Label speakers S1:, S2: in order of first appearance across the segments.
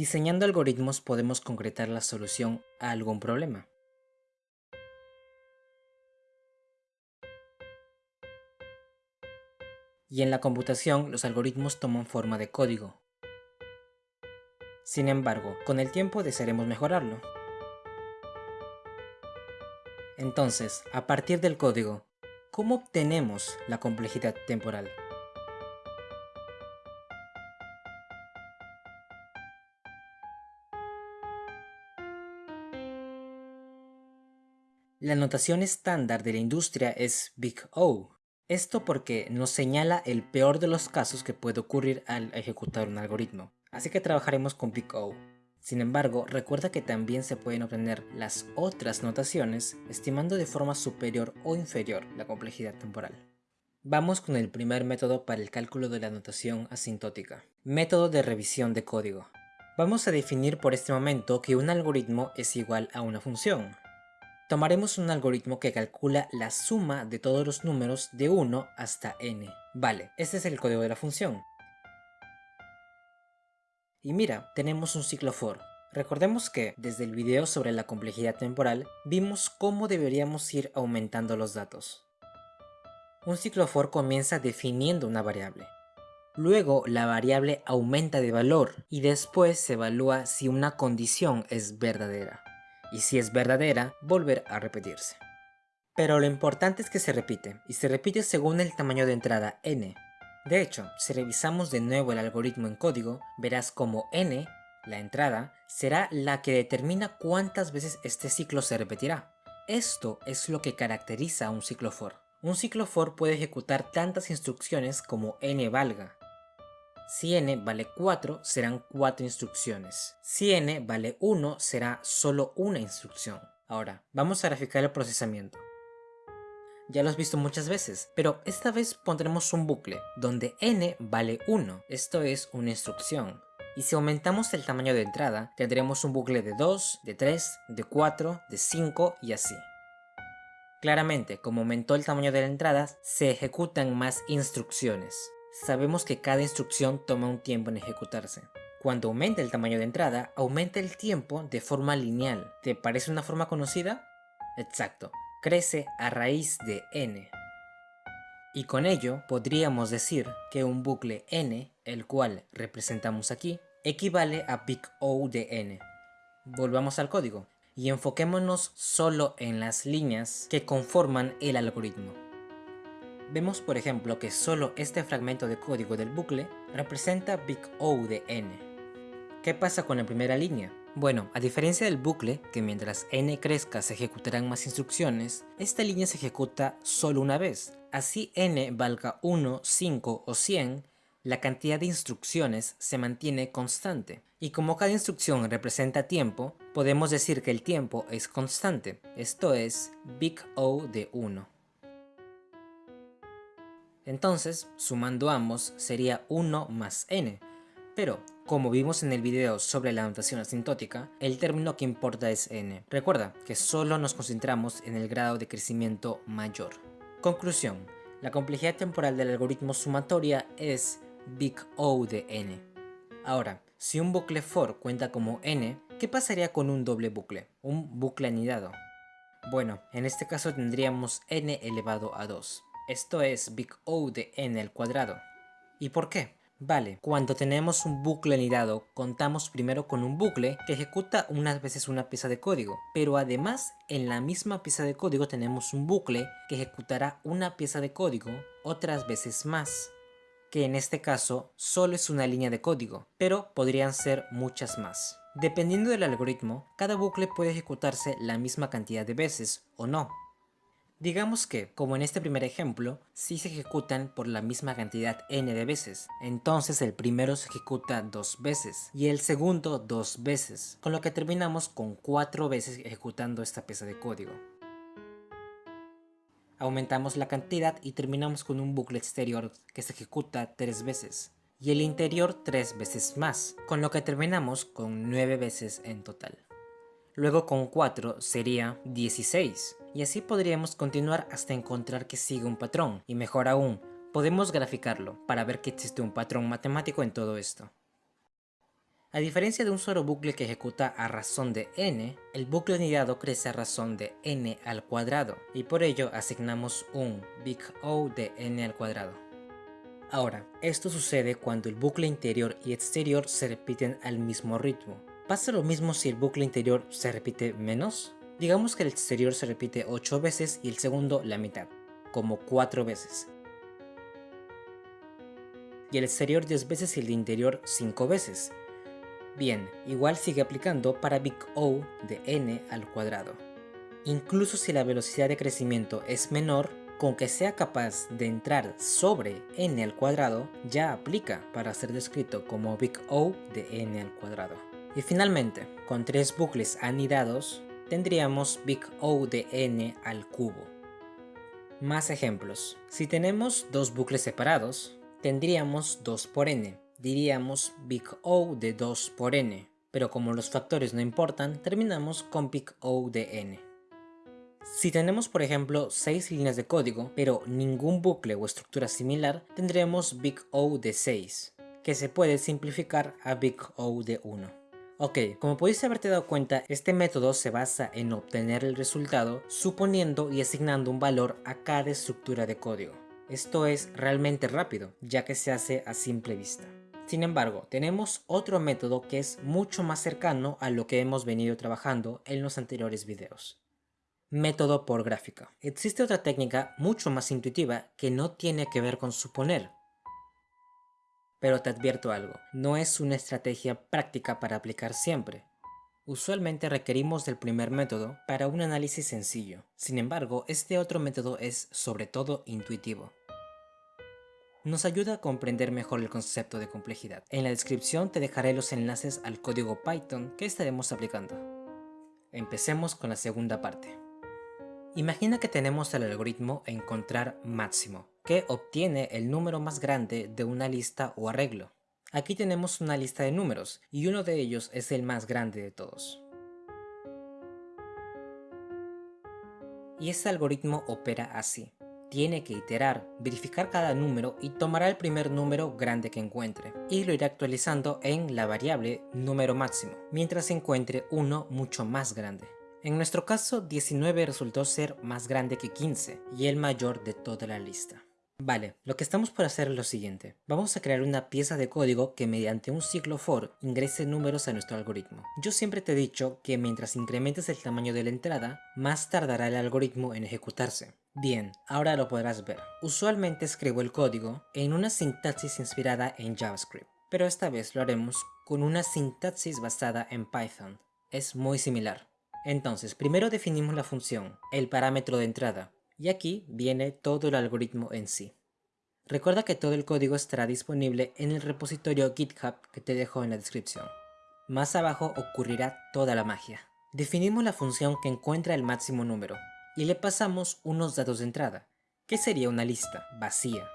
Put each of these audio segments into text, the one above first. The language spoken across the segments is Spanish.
S1: Diseñando algoritmos podemos concretar la solución a algún problema. Y en la computación los algoritmos toman forma de código. Sin embargo, con el tiempo desearemos mejorarlo. Entonces, a partir del código, ¿cómo obtenemos la complejidad temporal? La notación estándar de la industria es Big O. Esto porque nos señala el peor de los casos que puede ocurrir al ejecutar un algoritmo. Así que trabajaremos con Big O. Sin embargo, recuerda que también se pueden obtener las otras notaciones estimando de forma superior o inferior la complejidad temporal. Vamos con el primer método para el cálculo de la notación asintótica. Método de revisión de código. Vamos a definir por este momento que un algoritmo es igual a una función, tomaremos un algoritmo que calcula la suma de todos los números de 1 hasta n. Vale, este es el código de la función. Y mira, tenemos un ciclo for. Recordemos que, desde el video sobre la complejidad temporal, vimos cómo deberíamos ir aumentando los datos. Un ciclo for comienza definiendo una variable. Luego la variable aumenta de valor y después se evalúa si una condición es verdadera y si es verdadera, volver a repetirse. Pero lo importante es que se repite, y se repite según el tamaño de entrada n. De hecho, si revisamos de nuevo el algoritmo en código, verás como n, la entrada, será la que determina cuántas veces este ciclo se repetirá. Esto es lo que caracteriza a un ciclo for. Un ciclo for puede ejecutar tantas instrucciones como n valga, si n vale 4, serán 4 instrucciones. Si n vale 1, será solo una instrucción. Ahora, vamos a graficar el procesamiento. Ya lo has visto muchas veces, pero esta vez pondremos un bucle, donde n vale 1, esto es una instrucción. Y si aumentamos el tamaño de entrada, tendremos un bucle de 2, de 3, de 4, de 5 y así. Claramente, como aumentó el tamaño de la entrada, se ejecutan más instrucciones sabemos que cada instrucción toma un tiempo en ejecutarse. Cuando aumenta el tamaño de entrada, aumenta el tiempo de forma lineal. ¿Te parece una forma conocida? Exacto, crece a raíz de n. Y con ello podríamos decir que un bucle n, el cual representamos aquí, equivale a big O de n. Volvamos al código y enfoquémonos solo en las líneas que conforman el algoritmo. Vemos por ejemplo que solo este fragmento de código del bucle representa big O de n. ¿Qué pasa con la primera línea? Bueno, a diferencia del bucle, que mientras n crezca se ejecutarán más instrucciones, esta línea se ejecuta solo una vez. Así n valga 1, 5 o 100, la cantidad de instrucciones se mantiene constante. Y como cada instrucción representa tiempo, podemos decir que el tiempo es constante, esto es big O de 1. Entonces, sumando ambos, sería 1 más n. Pero, como vimos en el video sobre la notación asintótica, el término que importa es n. Recuerda que solo nos concentramos en el grado de crecimiento mayor. Conclusión. La complejidad temporal del algoritmo sumatoria es big O de n. Ahora, si un bucle for cuenta como n, ¿qué pasaría con un doble bucle? Un bucle anidado. Bueno, en este caso tendríamos n elevado a 2. Esto es big O de n al cuadrado. ¿Y por qué? Vale, cuando tenemos un bucle anidado, contamos primero con un bucle que ejecuta unas veces una pieza de código, pero además en la misma pieza de código tenemos un bucle que ejecutará una pieza de código otras veces más, que en este caso solo es una línea de código, pero podrían ser muchas más. Dependiendo del algoritmo, cada bucle puede ejecutarse la misma cantidad de veces o no, Digamos que, como en este primer ejemplo, sí se ejecutan por la misma cantidad n de veces, entonces el primero se ejecuta dos veces y el segundo dos veces, con lo que terminamos con cuatro veces ejecutando esta pieza de código. Aumentamos la cantidad y terminamos con un bucle exterior que se ejecuta tres veces, y el interior tres veces más, con lo que terminamos con nueve veces en total. Luego con 4 sería 16, y así podríamos continuar hasta encontrar que sigue un patrón, y mejor aún, podemos graficarlo para ver que existe un patrón matemático en todo esto. A diferencia de un solo bucle que ejecuta a razón de n, el bucle anidado crece a razón de n al cuadrado, y por ello asignamos un big O de n al cuadrado. Ahora, esto sucede cuando el bucle interior y exterior se repiten al mismo ritmo. ¿Pasa lo mismo si el bucle interior se repite menos? Digamos que el exterior se repite 8 veces y el segundo la mitad, como 4 veces. Y el exterior 10 veces y el interior 5 veces, Bien, igual sigue aplicando para big O de n al cuadrado. Incluso si la velocidad de crecimiento es menor, con que sea capaz de entrar sobre n al cuadrado, ya aplica para ser descrito como big O de n al cuadrado. Y finalmente, con tres bucles anidados, tendríamos big O de n al cubo. Más ejemplos. Si tenemos dos bucles separados, tendríamos 2 por n, diríamos big O de 2 por n, pero como los factores no importan, terminamos con big O de n. Si tenemos por ejemplo 6 líneas de código, pero ningún bucle o estructura similar, tendremos big O de 6, que se puede simplificar a big O de 1. Ok, como pudiste haberte dado cuenta, este método se basa en obtener el resultado suponiendo y asignando un valor a cada estructura de código. Esto es realmente rápido, ya que se hace a simple vista. Sin embargo, tenemos otro método que es mucho más cercano a lo que hemos venido trabajando en los anteriores videos. Método por gráfica. Existe otra técnica mucho más intuitiva que no tiene que ver con suponer. Pero te advierto algo, no es una estrategia práctica para aplicar siempre. Usualmente requerimos del primer método para un análisis sencillo, sin embargo este otro método es sobre todo intuitivo nos ayuda a comprender mejor el concepto de complejidad. En la descripción te dejaré los enlaces al código Python que estaremos aplicando. Empecemos con la segunda parte. Imagina que tenemos el algoritmo encontrar máximo, que obtiene el número más grande de una lista o arreglo. Aquí tenemos una lista de números, y uno de ellos es el más grande de todos. Y este algoritmo opera así tiene que iterar, verificar cada número y tomará el primer número grande que encuentre y lo irá actualizando en la variable número máximo, mientras encuentre uno mucho más grande. En nuestro caso 19 resultó ser más grande que 15 y el mayor de toda la lista. Vale, lo que estamos por hacer es lo siguiente. Vamos a crear una pieza de código que mediante un ciclo for ingrese números a nuestro algoritmo. Yo siempre te he dicho que mientras incrementes el tamaño de la entrada, más tardará el algoritmo en ejecutarse. Bien, ahora lo podrás ver. Usualmente escribo el código en una sintaxis inspirada en JavaScript, pero esta vez lo haremos con una sintaxis basada en Python. Es muy similar. Entonces, primero definimos la función, el parámetro de entrada, y aquí viene todo el algoritmo en sí. Recuerda que todo el código estará disponible en el repositorio GitHub que te dejo en la descripción. Más abajo ocurrirá toda la magia. Definimos la función que encuentra el máximo número, y le pasamos unos datos de entrada, que sería una lista vacía.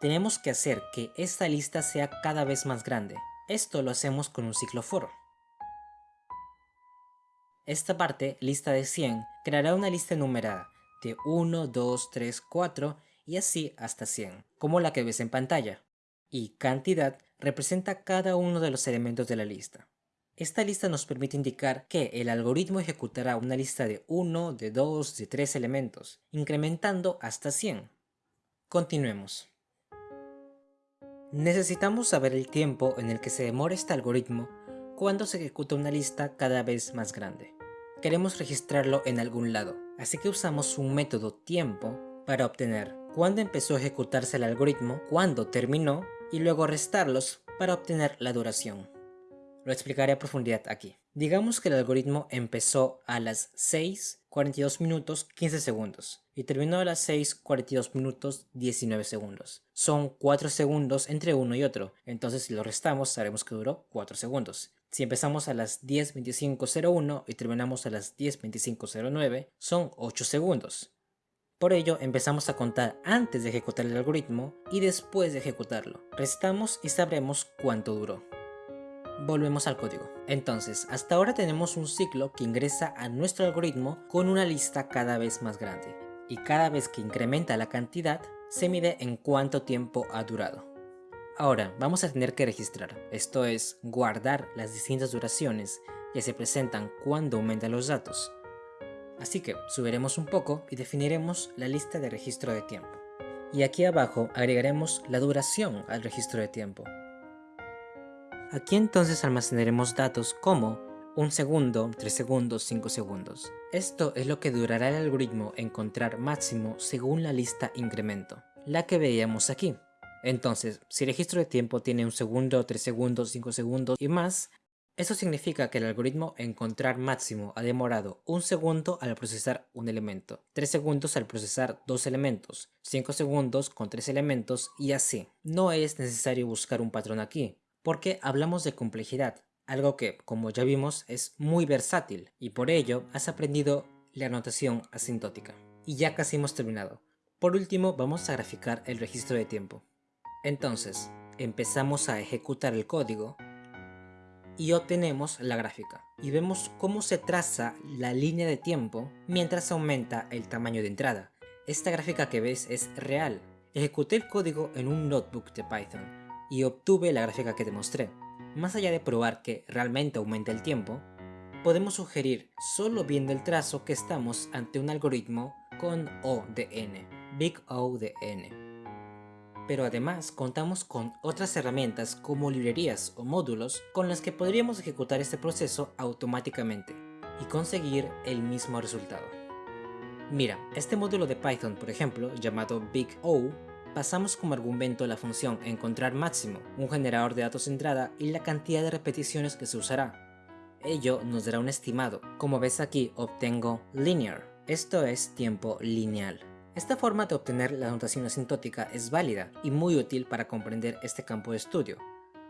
S1: Tenemos que hacer que esta lista sea cada vez más grande. Esto lo hacemos con un ciclo for. Esta parte, lista de 100, creará una lista enumerada de 1, 2, 3, 4 y así hasta 100, como la que ves en pantalla. Y cantidad representa cada uno de los elementos de la lista. Esta lista nos permite indicar que el algoritmo ejecutará una lista de 1, de 2, de 3 elementos, incrementando hasta 100. Continuemos. Necesitamos saber el tiempo en el que se demora este algoritmo cuando se ejecuta una lista cada vez más grande. Queremos registrarlo en algún lado, así que usamos un método tiempo para obtener cuándo empezó a ejecutarse el algoritmo, cuándo terminó y luego restarlos para obtener la duración. Lo explicaré a profundidad aquí. Digamos que el algoritmo empezó a las 6.42 minutos 15 segundos y terminó a las 6.42 minutos 19 segundos. Son 4 segundos entre uno y otro, entonces si lo restamos sabemos que duró 4 segundos. Si empezamos a las 10.25.01 y terminamos a las 10.25.09, son 8 segundos. Por ello, empezamos a contar antes de ejecutar el algoritmo y después de ejecutarlo. Restamos y sabremos cuánto duró. Volvemos al código. Entonces, hasta ahora tenemos un ciclo que ingresa a nuestro algoritmo con una lista cada vez más grande. Y cada vez que incrementa la cantidad, se mide en cuánto tiempo ha durado. Ahora vamos a tener que registrar, esto es, guardar las distintas duraciones que se presentan cuando aumentan los datos. Así que subiremos un poco y definiremos la lista de registro de tiempo. Y aquí abajo agregaremos la duración al registro de tiempo. Aquí entonces almacenaremos datos como un segundo, 3 segundos, 5 segundos. Esto es lo que durará el algoritmo encontrar máximo según la lista incremento, la que veíamos aquí. Entonces, si el registro de tiempo tiene un segundo, 3 segundos, 5 segundos y más, eso significa que el algoritmo encontrar máximo ha demorado un segundo al procesar un elemento, 3 segundos al procesar dos elementos, 5 segundos con 3 elementos y así. No es necesario buscar un patrón aquí, porque hablamos de complejidad, algo que, como ya vimos, es muy versátil y por ello has aprendido la notación asintótica. Y ya casi hemos terminado. Por último, vamos a graficar el registro de tiempo. Entonces, empezamos a ejecutar el código y obtenemos la gráfica. Y vemos cómo se traza la línea de tiempo mientras aumenta el tamaño de entrada. Esta gráfica que ves es real. Ejecuté el código en un notebook de Python y obtuve la gráfica que te mostré. Más allá de probar que realmente aumenta el tiempo, podemos sugerir solo viendo el trazo que estamos ante un algoritmo con O de n, Big O de n pero además contamos con otras herramientas como librerías o módulos con las que podríamos ejecutar este proceso automáticamente y conseguir el mismo resultado. Mira, este módulo de Python, por ejemplo, llamado Big O, pasamos como argumento la función encontrar máximo, un generador de datos de entrada y la cantidad de repeticiones que se usará. Ello nos dará un estimado. Como ves aquí, obtengo linear, esto es tiempo lineal. Esta forma de obtener la notación asintótica es válida y muy útil para comprender este campo de estudio,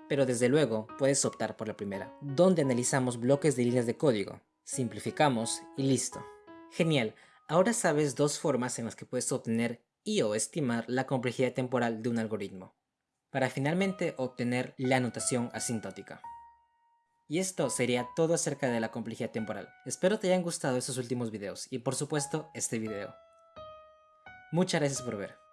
S1: pero desde luego puedes optar por la primera, donde analizamos bloques de líneas de código, simplificamos y listo. Genial, ahora sabes dos formas en las que puedes obtener y o estimar la complejidad temporal de un algoritmo, para finalmente obtener la notación asintótica. Y esto sería todo acerca de la complejidad temporal. Espero te hayan gustado estos últimos videos y por supuesto este video. Muchas gracias por ver.